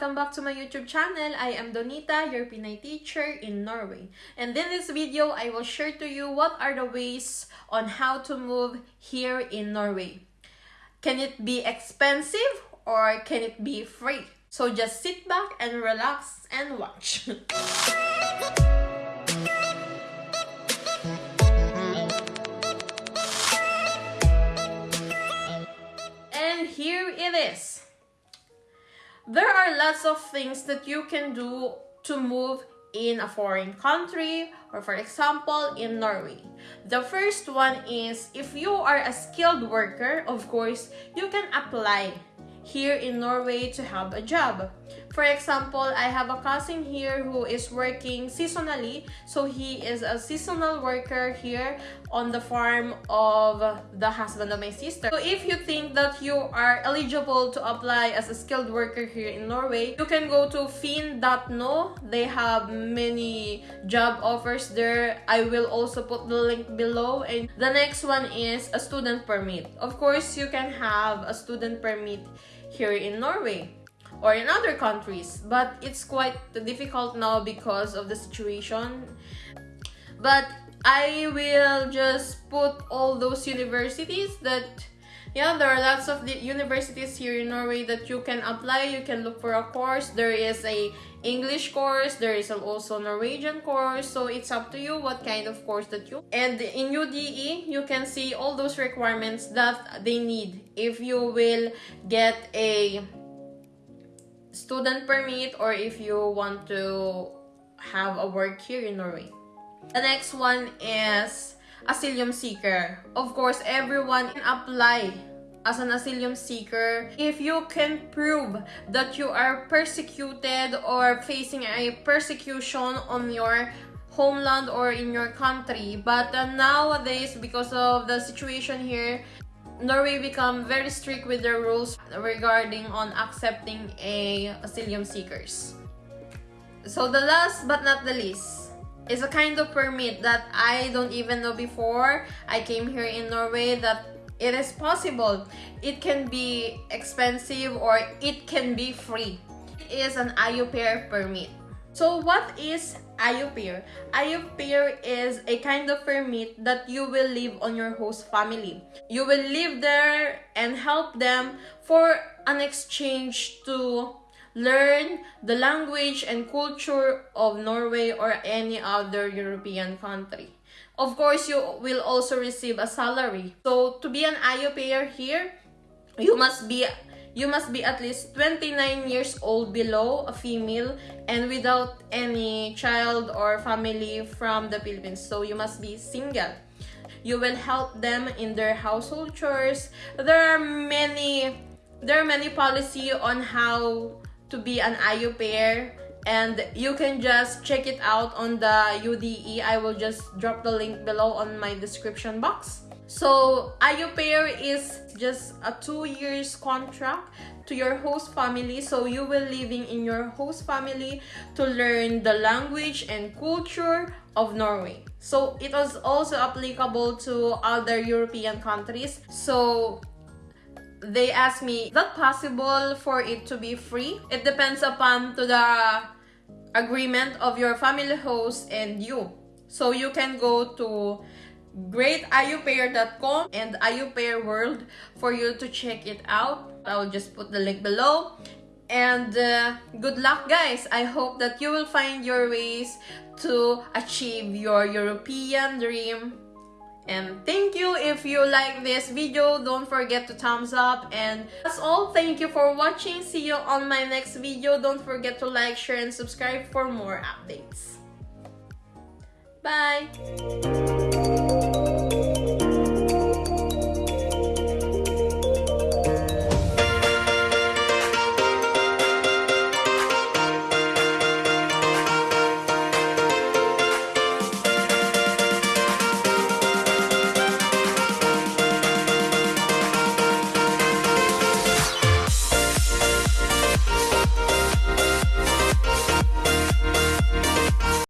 welcome back to my YouTube channel. I am Donita, your Pinay teacher in Norway. And in this video, I will share to you what are the ways on how to move here in Norway. Can it be expensive or can it be free? So just sit back and relax and watch. and here it is. There are lots of things that you can do to move in a foreign country or for example in Norway. The first one is if you are a skilled worker, of course, you can apply here in Norway to have a job. For example, I have a cousin here who is working seasonally. So he is a seasonal worker here on the farm of the husband of my sister. So if you think that you are eligible to apply as a skilled worker here in Norway, you can go to finn.no. They have many job offers there. I will also put the link below. And the next one is a student permit. Of course, you can have a student permit here in Norway or in other countries but it's quite difficult now because of the situation. But I will just put all those universities that yeah there are lots of the universities here in Norway that you can apply you can look for a course. There is a English course there is also Norwegian course so it's up to you what kind of course that you and in UDI you can see all those requirements that they need if you will get a student permit or if you want to have a work here in Norway. The next one is asylum seeker. Of course, everyone can apply as an asylum seeker if you can prove that you are persecuted or facing a persecution on your homeland or in your country but uh, nowadays because of the situation here Norway become very strict with their rules regarding on accepting a asylum seekers. So the last but not the least is a kind of permit that I don't even know before I came here in Norway that it is possible. It can be expensive or it can be free. It is an au pair permit. So what is au pair? Is a kind of permit that you will live on your host family. You will live there and help them for an exchange to learn the language and culture of Norway or any other European country. Of course, you will also receive a salary. So to be an au pair here, you must be you must be at least 29 years old below a female and without any child or family from the Philippines. So you must be single. You will help them in their household chores. There are many there are many policy on how to be an au pair and you can just check it out on the UDI. I will just drop the link below on my description box. So au pair is just a two years contract to your host family. So you will living in your host family to learn the language and culture of Norway. So it was also applicable to other European countries. So they asked me, is that possible for it to be free? It depends upon to the agreement of your family host and you. So you can go to greataupair.com and aupair world for you to check it out. I'll just put the link below. And uh, good luck guys. I hope that you will find your ways to achieve your european dream. And thank you. If you like this video don't forget to thumbs up. And that's all. Thank you for watching. See you on my next video. Don't forget to like share and subscribe for more updates. Bye